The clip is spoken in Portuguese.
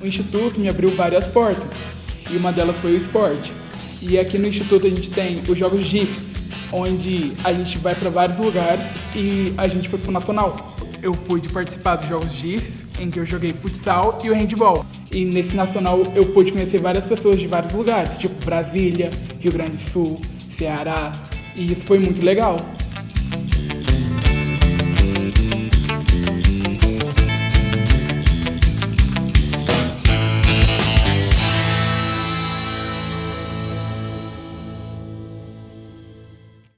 O Instituto me abriu várias portas, e uma delas foi o esporte. E aqui no Instituto a gente tem os Jogos GIF, onde a gente vai para vários lugares e a gente foi para o Nacional. Eu pude participar dos Jogos GIFs, em que eu joguei futsal e o handball. E nesse Nacional eu pude conhecer várias pessoas de vários lugares, tipo Brasília, Rio Grande do Sul, Ceará, e isso foi muito legal.